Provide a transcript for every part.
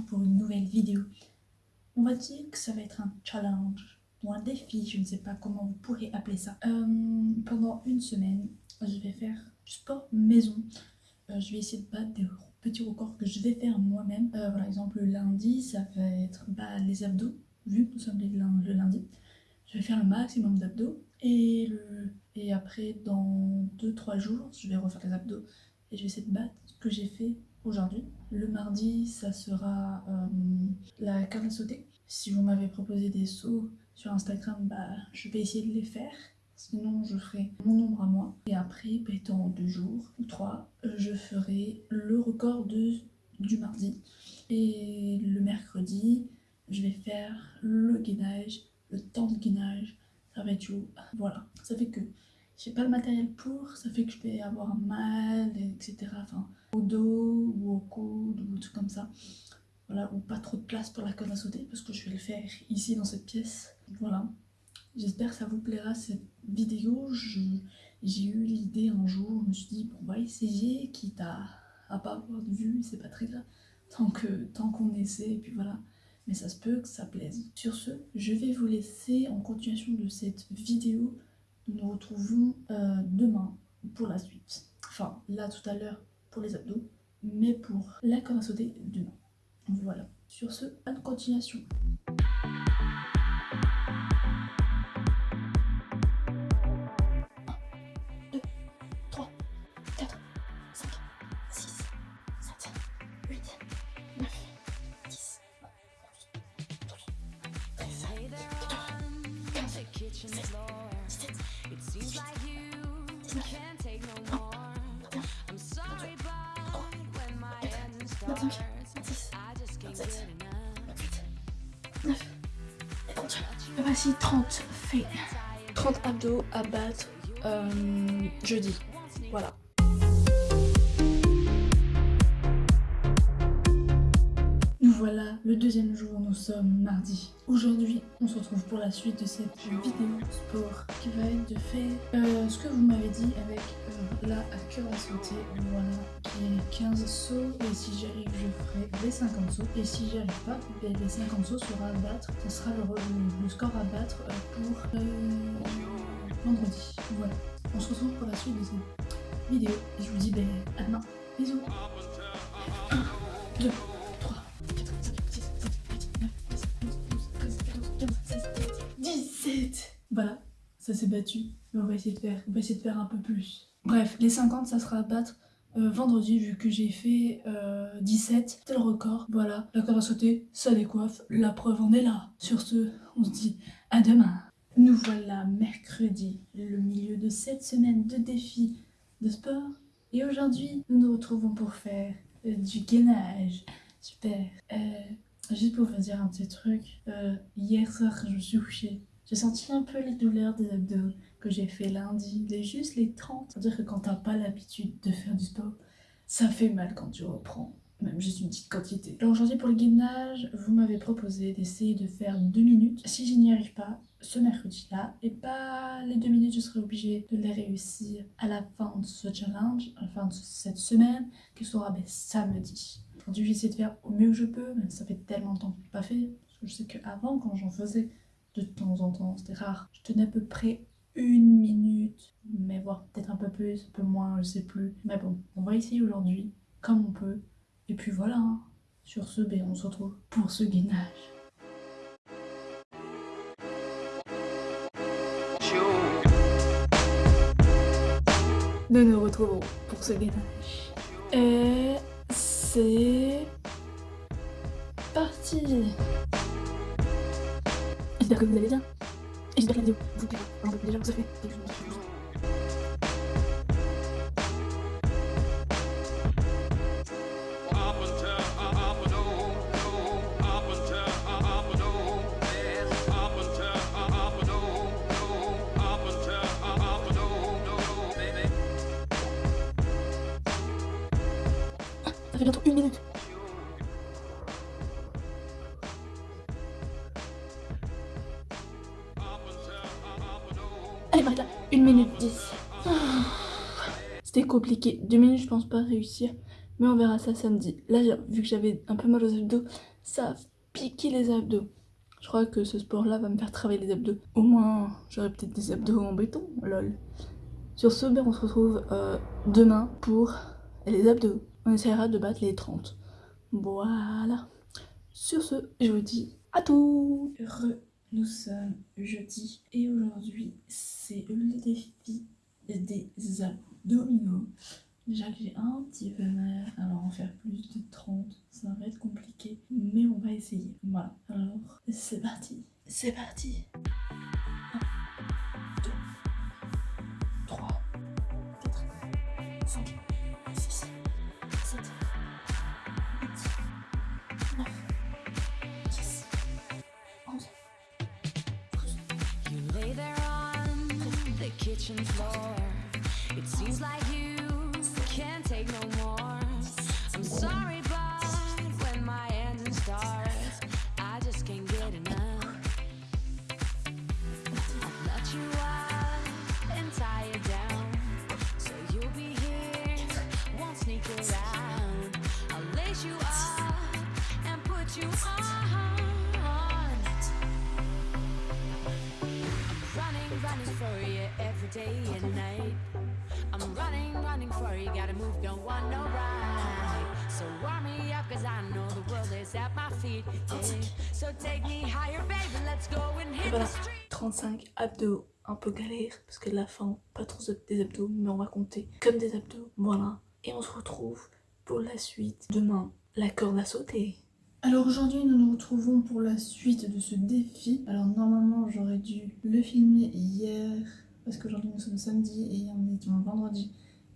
pour une nouvelle vidéo. On va dire que ça va être un challenge ou un défi, je ne sais pas comment vous pourrez appeler ça. Euh, pendant une semaine, je vais faire du sport maison. Euh, je vais essayer de battre des petits records que je vais faire moi-même. Euh, par exemple, le lundi, ça va être bah, les abdos, vu que nous sommes le lundi. Je vais faire le maximum d'abdos. Et, et après, dans 2-3 jours, je vais refaire les abdos. Et je vais essayer de battre ce que j'ai fait aujourd'hui. Le mardi, ça sera euh, la carne à sauter. Si vous m'avez proposé des sauts sur Instagram, bah, je vais essayer de les faire. Sinon, je ferai mon nombre à moi. Et après, bah, dans deux jours ou trois, je ferai le record du mardi. Et le mercredi, je vais faire le gainage, le temps de gainage. Ça va être chaud. Voilà, ça fait que j'ai pas le matériel pour, ça fait que je vais avoir mal, etc. Enfin, au dos ou au coude ou tout comme ça. Voilà, ou pas trop de place pour la corde à sauter parce que je vais le faire ici dans cette pièce. Voilà. J'espère que ça vous plaira cette vidéo. J'ai eu l'idée un jour, je me suis dit, bon, on va essayer, quitte à, pas avoir de vue, c'est pas très grave. Tant qu'on tant qu'on essaie, et puis voilà. Mais ça se peut que ça plaise. Sur ce, je vais vous laisser en continuation de cette vidéo nous nous retrouvons euh, demain pour la suite. Enfin, là tout à l'heure pour les abdos, mais pour la corde à sauter demain. Voilà. Sur ce, bonne continuation. Voici 30 faits. 30 abdos à battre euh, jeudi. Voilà. Le deuxième jour, nous sommes mardi. Aujourd'hui, on se retrouve pour la suite de cette vidéo sport qui va être de faire euh, ce que vous m'avez dit avec euh, la à cœur à sauter, voilà, qui est 15 sauts et si j'arrive, je ferai les 50 sauts. Et si j'y arrive pas, ben, les 50 sauts sera à battre, ce sera le, score à battre euh, pour vendredi. Voilà, on se retrouve pour la suite de cette vidéo. Et je vous dis ben, à demain. Bisous. 1, ça s'est battu. Mais on va essayer de faire, on va essayer de faire un peu plus. Bref, les 50, ça sera à battre euh, vendredi, vu que j'ai fait 17. Euh, c'est le record. Voilà, la corde à sauter, ça décoiffe. La preuve en est là. Sur ce, on se dit à demain. Nous voilà mercredi, le milieu de cette semaine de défis de sport. Et aujourd'hui, nous nous retrouvons pour faire euh, du gainage. Super. juste pour vous dire un petit truc, hier soir, je me suis couchée j'ai senti un peu les douleurs des abdos que j'ai fait lundi, les juste les 30. C'est-à-dire que quand t'as pas l'habitude de faire du sport, ça fait mal quand tu reprends, même juste une petite quantité. Alors aujourd'hui pour le gainage, vous m'avez proposé d'essayer de faire 2 minutes. Si je n'y arrive pas, ce mercredi-là, et pas les 2 minutes, je serai obligée de les réussir à la fin de ce challenge, à la fin de cette semaine, qui sera ben, samedi. Aujourd'hui, j'essaie de faire au mieux que je peux, mais ça fait tellement de temps que je l'ai pas fait. Parce que je sais qu'avant, quand j'en faisais, de temps en temps, c'était rare. Je tenais à peu près une minute, mais voire peut-être un peu plus, un peu moins, je sais plus. Mais bon, on va essayer aujourd'hui, comme on peut. Et puis voilà, hein. sur ce, ben, on se retrouve pour ce gainage. Nous nous retrouvons pour ce gainage. Et c'est parti J'espère que vous allez bien. Et j'espère que la vidéo vous plaira. Alors, déjà, vous avez fait Ça fait bientôt une minute. Allez, là. 1 minute 10. C'était compliqué. 2 minutes, je pense pas réussir. Mais on verra ça samedi. Là, vu que j'avais un peu mal aux abdos, ça a piqué les abdos. Je crois que ce sport-là va me faire travailler les abdos. Au moins, j'aurai peut-être des abdos en béton, lol. Sur ce, ben, on se retrouve euh, demain pour les abdos. On essaiera de battre les 30. Voilà. Sur ce, je vous dis à tout Heureux, nous sommes jeudi et aujourd'hui, c'est le défi des abdominaux. Déjà que j'ai un petit peu mal, alors en faire plus de 30, ça va être compliqué, mais on va essayer. Voilà, alors c'est parti. C'est parti like you can't take no more. I'm sorry, but when my I just can't get enough. Let you up and tie down, so you'll be here, won't sneak around. I'll lace you up and put you on. I'm running, running for you every day for you, gotta move, don't want no ride. So warm me up, cause I know the world is at my feet. So take me higher, baby, let's go and hit the street. 35 abdos, un peu galère, parce que la fin, pas trop des abdos, mais on va compter comme des abdos, voilà. Et on se retrouve pour la suite demain, la corde à sauter. Alors aujourd'hui nous nous retrouvons pour la suite de ce défi. Alors normalement j'aurais dû le filmer hier parce qu'aujourd'hui nous sommes samedi et on est vendredi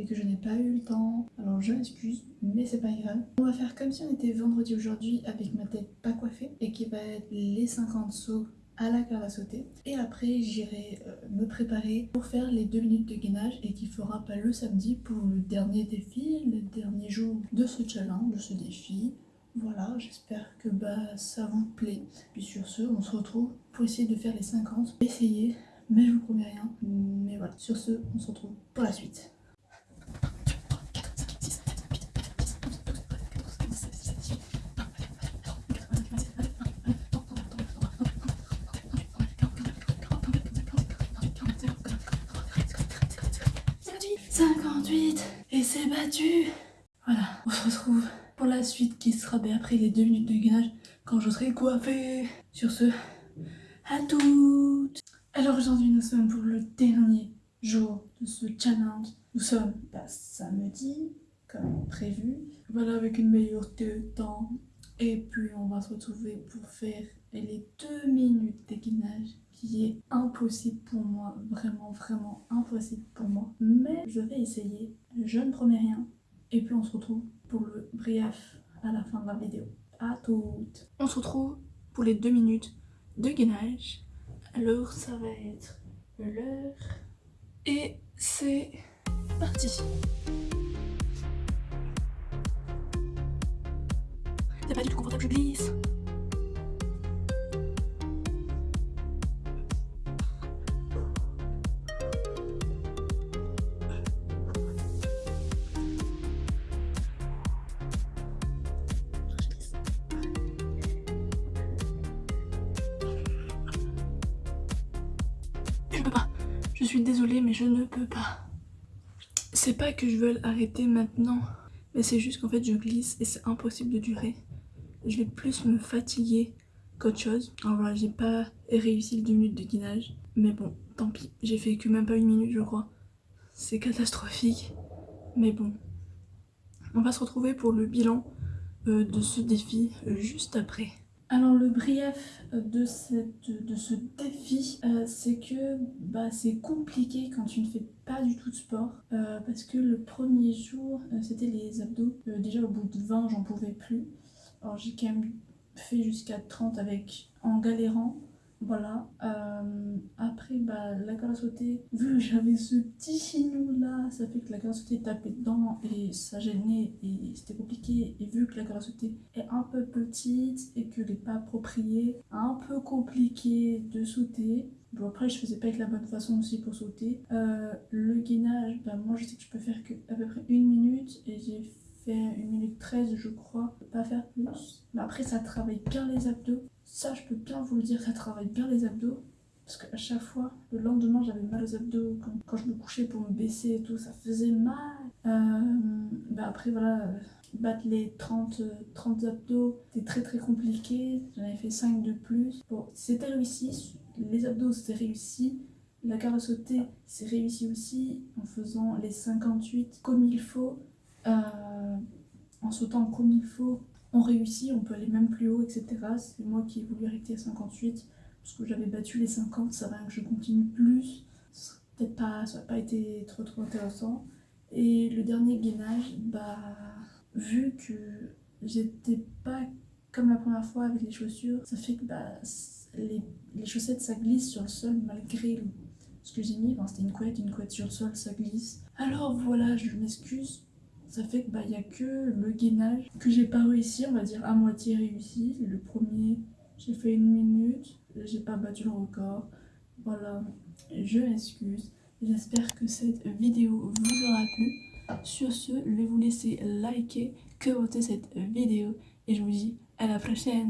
et que je n'ai pas eu le temps. Alors je m'excuse, mais c'est pas grave. On va faire comme si on était vendredi aujourd'hui avec ma tête pas coiffée et qui va être les 50 sauts à la corde à sauter. Et après j'irai euh, me préparer pour faire les 2 minutes de gainage et qui fera pas le samedi pour le dernier défi, le dernier jour de ce challenge, de ce défi. Voilà, j'espère que bah, ça vous plaît. Puis sur ce, on se retrouve pour essayer de faire les 50. Essayez mais je vous promets rien. Mais voilà, sur ce, on se retrouve pour la suite. « 58 Et c'est battu Voilà, on se retrouve pour la suite qui sera ben, après les deux minutes de gainage quand je serai coiffée. Sur ce, à toutes alors aujourd'hui nous sommes pour le dernier jour de ce challenge. Nous sommes pas samedi comme prévu. Voilà avec une meilleure temps. Et puis on va se retrouver pour faire les deux minutes d'équinage qui est impossible pour moi, vraiment vraiment impossible pour moi. Mais je vais essayer, je ne promets rien. Et puis on se retrouve pour le brief à la fin de la vidéo. À toutes On se retrouve pour les deux minutes de gainage alors ça va être l'heure et c'est parti. C'est pas du tout confortable, je glisse. Je suis désolée mais je ne peux pas. C'est pas que je veux arrêter maintenant, mais c'est juste qu'en fait je glisse et c'est impossible de durer. Je vais plus me fatiguer qu'autre chose. Alors voilà, j'ai pas réussi le 2 minutes de guinage, mais bon, tant pis. J'ai fait que même pas une minute je crois. C'est catastrophique, mais bon. On va se retrouver pour le bilan euh, de ce défi euh, juste après. Alors le brief de, cette, de ce défi, euh, c'est que bah, c'est compliqué quand tu ne fais pas du tout de sport euh, parce que le premier jour euh, c'était les abdos. déjà au bout de 20 j'en pouvais plus. Alors j'ai quand même fait jusqu'à 30 avec en galérant voilà, euh, après bah, la corde à sauter, vu que j'avais ce petit chignon là, ça fait que la corde à sauter tapait dedans et ça gênait et c'était compliqué. Et vu que la corde à est un peu petite et que n'est pas appropriée, un peu compliqué de sauter. Bon après je faisais pas avec la bonne façon aussi pour sauter. Euh, le gainage, bah, moi je sais que je peux faire que à peu près une minute et j'ai fait 1 minute 13 je crois, pas faire plus. Mais après ça travaille bien les abdos. Ça je peux bien vous le dire, ça travaille bien les abdos. Parce qu'à chaque fois, le lendemain j'avais mal aux abdos. Quand, je me couchais pour me baisser et tout, ça faisait mal. Euh, bah après voilà, battre les 30, 30 abdos, c'était très très compliqué. J'en avais fait 5 de plus. Bon, c'était réussi. Les abdos c'était réussi. La garde à sauter c'est réussi aussi en faisant les 58 comme il faut. Euh, en sautant comme il faut, on réussit, on peut aller même plus haut, etc. C'est moi qui ai voulu arrêter à 58 parce que j'avais battu les 50, ça va que je continue plus. Peut-être pas, ça n'a pas été trop trop intéressant. Et le dernier gainage, bah, vu que j'étais pas comme la première fois avec les chaussures, ça fait que bah, les, les chaussettes ça glisse sur le sol malgré ce j'ai mis. c'était une couette, une couette sur le sol, ça glisse. Alors voilà, je m'excuse ça fait que bah il y a que le gainage que j'ai pas réussi, on va dire à moitié réussi. Le premier, j'ai fait une minute, j'ai pas battu le record. Voilà, je m'excuse. J'espère que cette vidéo vous aura plu. Sur ce, je vais vous laisser liker, commenter cette vidéo et je vous dis à la prochaine.